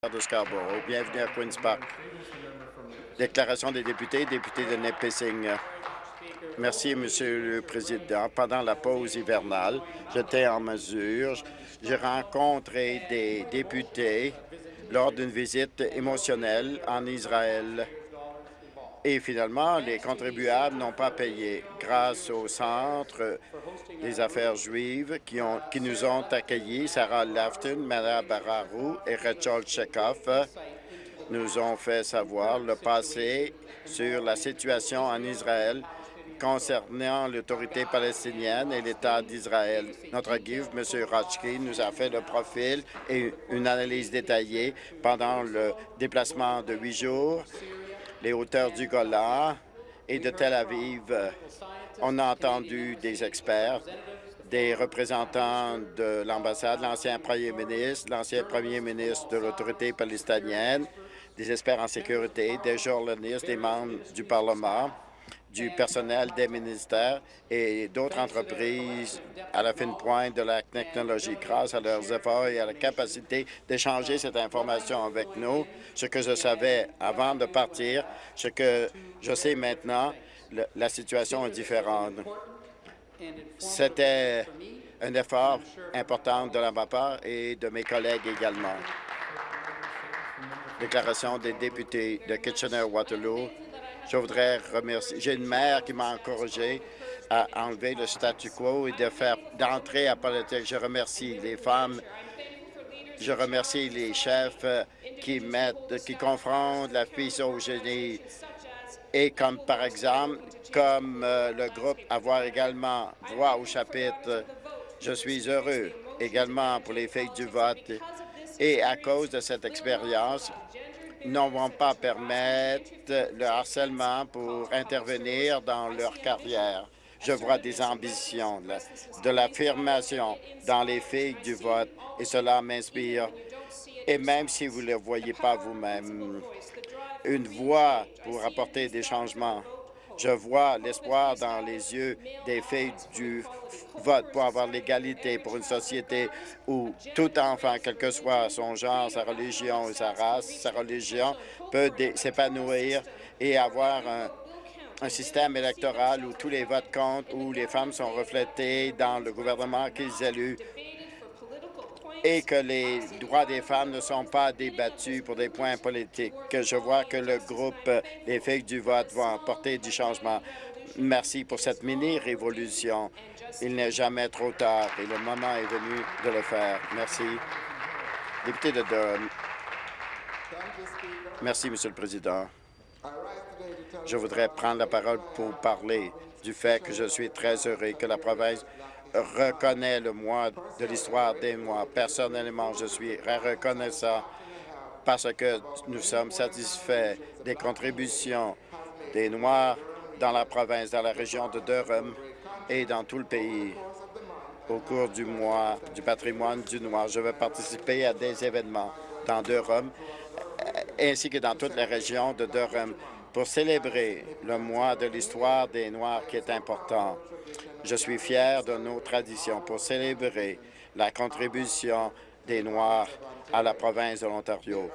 de. Bienvenue à Queen's Park. Déclaration des députés, député de Nipissing. Merci, Monsieur le Président. Pendant la pause hivernale, j'étais en mesure, j'ai rencontré des députés lors d'une visite émotionnelle en Israël. Et finalement, les contribuables n'ont pas payé grâce au Centre des affaires juives qui, nous ont accueillis. Sarah Lafton, Mara Bararou et Rachel Chekhov nous ont fait savoir le passé sur la situation en Israël concernant l'autorité palestinienne et l'État d'Israël. Notre guide, M. Rotchki, nous a fait le profil et une analyse détaillée pendant le déplacement de huit jours les hauteurs du Golan et de Tel Aviv. On a entendu des experts, des représentants de l'ambassade, l'ancien premier ministre, l'ancien premier ministre de l'autorité palestinienne, des experts en sécurité, des journalistes, des membres du Parlement, du personnel des ministères et d'autres entreprises à la fine pointe de la technologie. Grâce à leurs efforts et à la capacité d'échanger cette information avec nous, ce que je savais avant de partir, ce que je sais maintenant, la situation est différente. C'était un effort important de la part et de mes collègues également. Déclaration des députés de Kitchener-Waterloo. Je voudrais remercier. J'ai une mère qui m'a encouragé à enlever le statu quo et de faire d'entrer à politique. Je remercie les femmes. Je remercie les chefs qui mettent, qui confrontent la misogynie et comme par exemple, comme euh, le groupe Avoir également voix au chapitre, je suis heureux également pour les filles du vote et à cause de cette expérience, ne vont pas permettre le harcèlement pour intervenir dans leur carrière. Je vois des ambitions, de l'affirmation dans les filles du vote et cela m'inspire. Et même si vous ne le voyez pas vous-même, une voix pour apporter des changements. Je vois l'espoir dans les yeux des filles du vote pour avoir l'égalité pour une société où tout enfant, quel que soit son genre, sa religion ou sa race, sa religion, peut s'épanouir et avoir un, système électoral où tous les votes comptent, où les femmes sont reflétées dans le gouvernement qu'ils éluent et que les droits des femmes ne sont pas débattus pour des points politiques. Je vois que le groupe des filles du vote va apporter du changement. Merci pour cette mini-révolution. Il n'est jamais trop tard et le moment est venu de le faire. Merci. Député de Durham. Merci, Monsieur le Président. Je voudrais prendre la parole pour parler du fait que je suis très heureux que la province reconnaît le mois de l'histoire des mois. Personnellement, je suis reconnaissant parce que nous sommes satisfaits des contributions des Noirs dans la province, dans la région de Durham et dans tout le pays. Au cours du mois du patrimoine du Noir, je vais participer à des événements dans Durham ainsi que dans toute la région de Durham pour célébrer le mois de l'histoire des Noirs qui est important. Je suis fier de nos traditions pour célébrer la contribution des Noirs à la province de l'Ontario.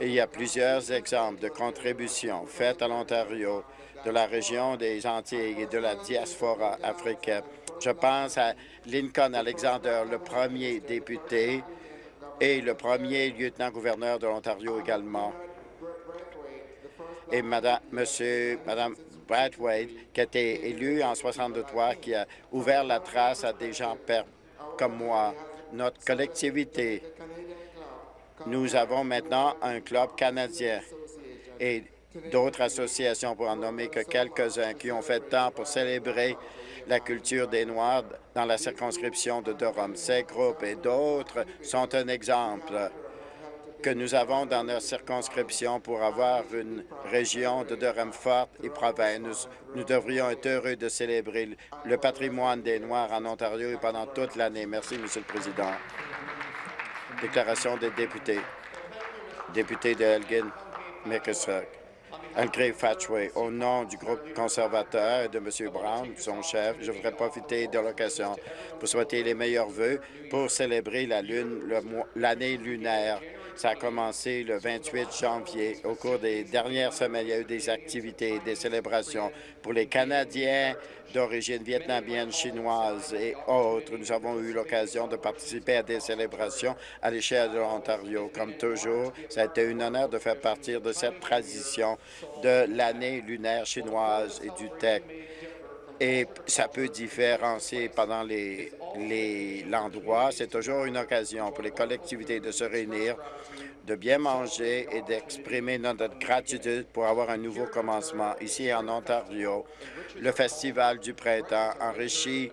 Il y a plusieurs exemples de contributions faites à l'Ontario de la région des Antilles et de la diaspora africaine. Je pense à Lincoln Alexander, le premier député et le premier lieutenant-gouverneur de l'Ontario également. Et Madame, Monsieur, Madame Brad Wade, qui a été élu en 63, qui a ouvert la trace à des gens comme moi. Notre collectivité, nous avons maintenant un club canadien et d'autres associations, pour en nommer que quelques-uns, qui ont fait tant pour célébrer la culture des Noirs dans la circonscription de Durham. Ces groupes et d'autres sont un exemple que nous avons dans notre circonscription pour avoir une région de Durham forte et province. Nous, devrions être heureux de célébrer le patrimoine des Noirs en Ontario et pendant toute l'année. Merci, Monsieur le Président. Déclaration des députés. Député de Elgin, Mickesuck. André Fatchway, au nom du groupe conservateur et de M. Brown, son chef, je voudrais profiter de l'occasion pour souhaiter les meilleurs vœux pour célébrer la lune, l'année lunaire Ça a commencé le 28 janvier. Au cours des dernières semaines, il y a eu des activités, des célébrations pour les Canadiens d'origine vietnamienne, chinoise et autres. Nous avons eu l'occasion de participer à des célébrations à l'échelle de l'Ontario. Comme toujours, ça a été un honneur de faire partie de cette tradition de l'année lunaire chinoise et du TEC et ça peut différencier pendant l'endroit. C'est toujours une occasion pour les collectivités de se réunir, de bien manger et d'exprimer notre gratitude pour avoir un nouveau commencement. Ici en Ontario, le Festival du printemps enrichit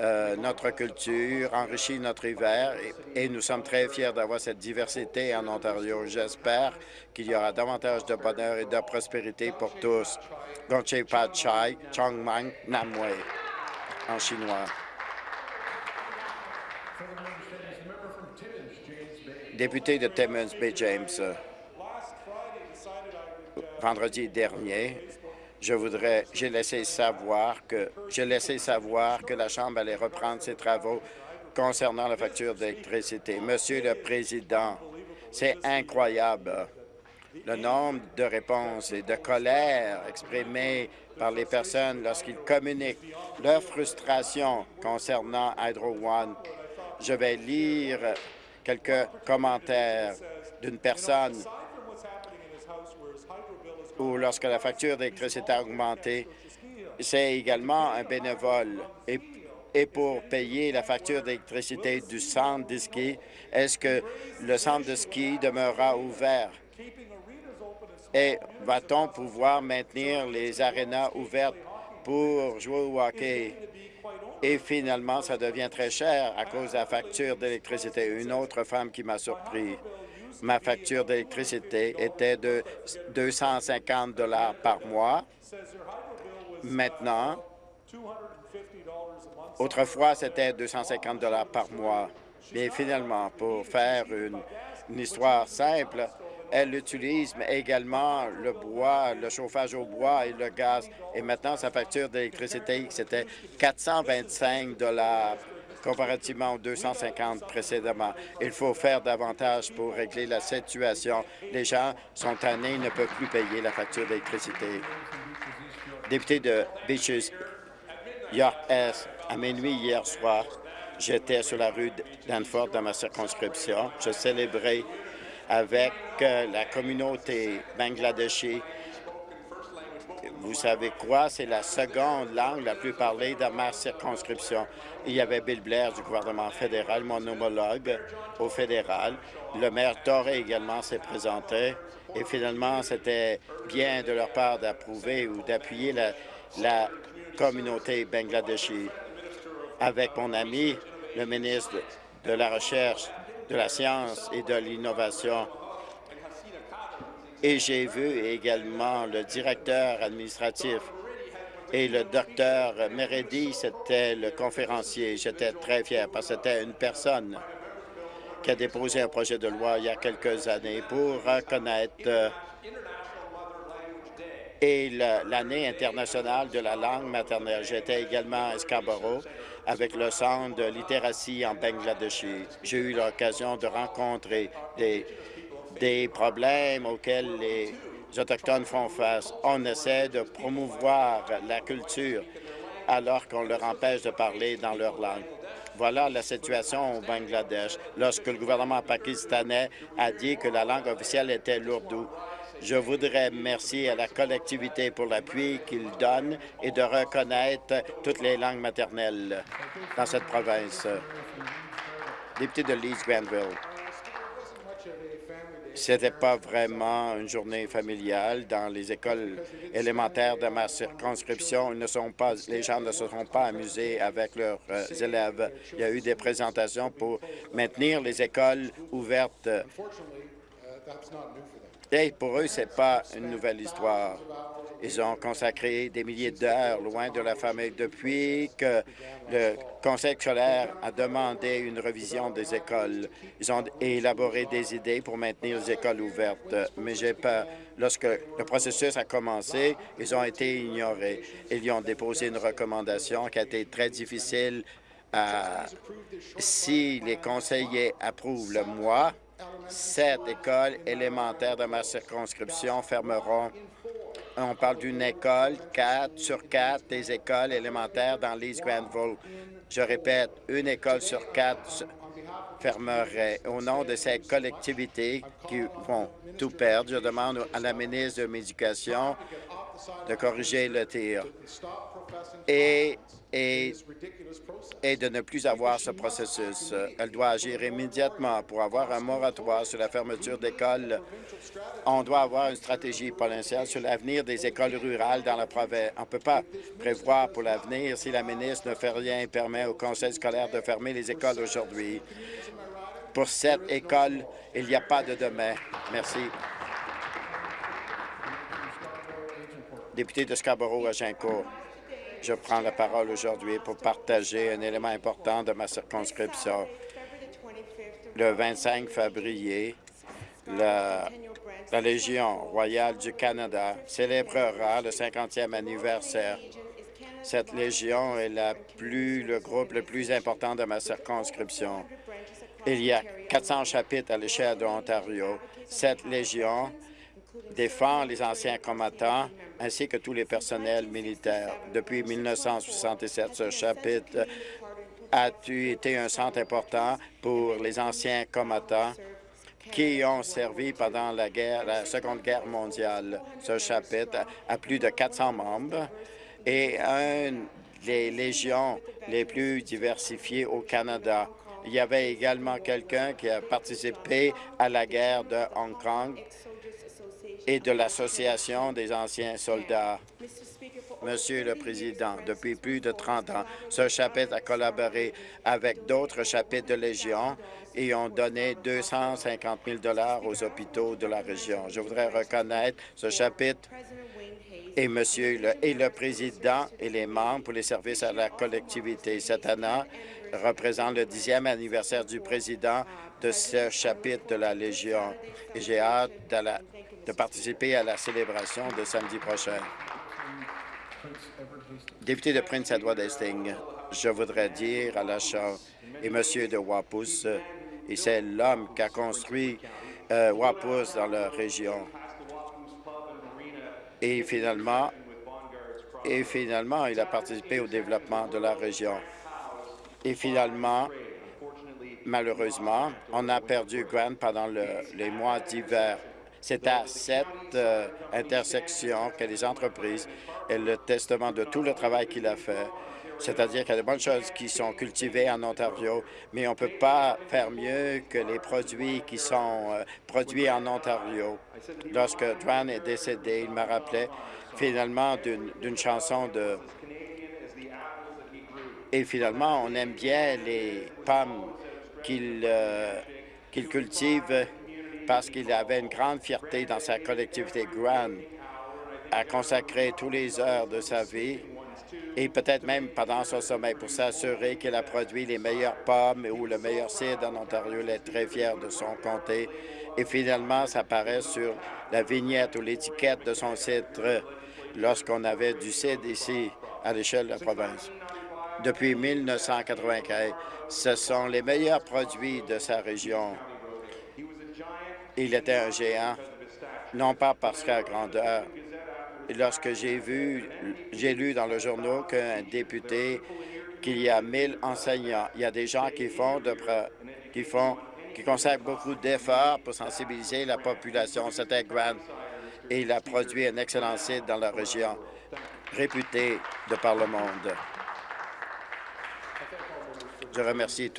euh, notre culture, enrichit notre hiver et, nous sommes très fiers d'avoir cette diversité en Ontario. J'espère qu'il y aura davantage de bonheur et de prospérité pour tous. Gongche Pad Chai, Chongmang Namwe en chinois. Député de Timmins Bay James, vendredi dernier, je voudrais, j'ai laissé savoir que j'ai laissé savoir que la Chambre allait reprendre ses travaux concernant la facture d'électricité. Monsieur le Président, c'est incroyable le nombre de réponses et de colère exprimées par les personnes lorsqu'ils communiquent leur frustration concernant Hydro One. Je vais lire quelques commentaires d'une personne ou lorsque la facture d'électricité a augmenté, c'est également un bénévole. Et, et, pour payer la facture d'électricité du centre de ski, est-ce que le centre de ski demeurera ouvert? Et va-t-on pouvoir maintenir les arénas ouvertes pour jouer au hockey? Et finalement, ça devient très cher à cause de la facture d'électricité. Une autre femme qui m'a surpris ma facture d'électricité était de 250 dollars par mois. Maintenant, autrefois, c'était 250 dollars par mois. Mais finalement, pour faire une, histoire simple, elle utilise également le bois, le chauffage au bois et le gaz. Et maintenant, sa facture d'électricité, c'était 425 dollars comparativement aux 250 précédemment. Il faut faire davantage pour régler la situation. Les gens sont tannés, ne peuvent plus payer la facture d'électricité. Député de Beaches, York Est, à minuit hier soir, j'étais sur la rue Danforth dans ma circonscription. Je célébrais avec euh, la communauté bangladeshi vous savez quoi? C'est la seconde langue la plus parlée dans ma circonscription. Il y avait Bill Blair du gouvernement fédéral, mon homologue au fédéral. Le maire Torrey également s'est présenté. Et finalement, c'était bien de leur part d'approuver ou d'appuyer la, communauté bangladeshi. Avec mon ami, le ministre de la Recherche, de la Science et de l'Innovation, et j'ai vu également le directeur administratif et le docteur Meredi, c'était le conférencier. J'étais très fier parce que c'était une personne qui a déposé un projet de loi il y a quelques années pour reconnaître euh, et l'année internationale de la langue maternelle. J'étais également à Scarborough avec le Centre de littératie en Bangladesh. J'ai eu l'occasion de rencontrer des des problèmes auxquels les Autochtones font face. On essaie de promouvoir la culture alors qu'on leur empêche de parler dans leur langue. Voilà la situation au Bangladesh lorsque le gouvernement pakistanais a dit que la langue officielle était l'ourdou. Je voudrais remercier à la collectivité pour l'appui qu'il donne et de reconnaître toutes les langues maternelles dans cette province. Député de Leeds Granville. C'était pas vraiment une journée familiale dans les écoles élémentaires de ma circonscription. Ils ne sont pas, les gens ne se sont pas amusés avec leurs euh, élèves. Il y a eu des présentations pour maintenir les écoles ouvertes. Pour eux, c'est pas une nouvelle histoire. Ils ont consacré des milliers d'heures loin de la famille depuis que le Conseil scolaire a demandé une revision des écoles. Ils ont élaboré des idées pour maintenir les écoles ouvertes, mais j'ai peur. Lorsque le processus a commencé, ils ont été ignorés. Ils ont déposé une recommandation qui a été très difficile à, si les conseillers approuvent le mois, Sept écoles élémentaires de ma circonscription fermeront. On parle d'une école, quatre sur quatre des écoles élémentaires dans l'East Granville. Je répète, une école sur quatre fermerait. Au nom de ces collectivités qui vont tout perdre, je demande à la ministre de l'Éducation de corriger le tir et, de ne plus avoir ce processus. Elle doit agir immédiatement pour avoir un moratoire sur la fermeture d'écoles. On doit avoir une stratégie provinciale sur l'avenir des écoles rurales dans la province. On ne peut pas prévoir pour l'avenir si la ministre ne fait rien et permet au conseil scolaire de fermer les écoles aujourd'hui. Pour cette école, il n'y a pas de demain. Merci. Député de Scarborough-Agincourt, je prends la parole aujourd'hui pour partager un élément important de ma circonscription. Le 25 février, la, Légion royale du Canada célébrera le 50e anniversaire. Cette Légion est le groupe le plus important de ma circonscription. Il y a 400 chapitres à l'échelle de l'Ontario. Cette Légion défend les anciens combattants ainsi que tous les personnels militaires. Depuis 1967, ce chapitre a été un centre important pour les anciens combattants qui ont servi pendant la, la Seconde Guerre mondiale. Ce chapitre a plus de 400 membres et un des légions les plus diversifiées au Canada. Il y avait également quelqu'un qui a participé à la guerre de Hong Kong et de l'Association des anciens soldats. Monsieur le Président, depuis plus de 30 ans, ce chapitre a collaboré avec d'autres chapitres de Légion et ont donné 250 000 aux hôpitaux de la région. Je voudrais reconnaître ce chapitre et Monsieur le, et le Président et les membres pour les services à la collectivité. Cette année représente le dixième anniversaire du Président de ce chapitre de la Légion j'ai hâte de participer à la célébration de samedi prochain. Député de Prince Edward Hastings, je voudrais dire à la Chambre et Monsieur de Wapus, et c'est l'homme qui a construit euh, Wapus dans la région. Et finalement, et finalement, il a participé au développement de la région. Et finalement, malheureusement, on a perdu Grant pendant le, les mois d'hiver. C'est à cette euh, intersection que les entreprises et le testament de tout le travail qu'il a fait. C'est-à-dire qu'il y a de bonnes choses qui sont cultivées en Ontario, mais on ne peut pas faire mieux que les produits qui sont euh, produits en Ontario. Lorsque Dwan est décédé, il m'a rappelé finalement d'une chanson de... Et finalement, on aime bien les pommes qu'il euh, qu'il cultive parce qu'il avait une grande fierté dans sa collectivité. Grant a consacré tous les heures de sa vie et peut-être même pendant son sommeil pour s'assurer qu'il a produit les meilleures pommes ou le meilleur cidre en Ontario. Il est très fier de son comté. Et finalement, ça apparaît sur la vignette ou l'étiquette de son cidre lorsqu'on avait du cidre ici à l'échelle de la province. Depuis 1995, ce sont les meilleurs produits de sa région il était un géant, non pas parce qu'à grandeur. Lorsque j'ai vu, j'ai lu dans le journal qu'un député, qu'il y a 1000 enseignants, il y a des gens qui font, qui qui consacrent beaucoup d'efforts pour sensibiliser la population. C'était Grant et il a produit un excellent site dans la région, réputé de par le monde. Je remercie tous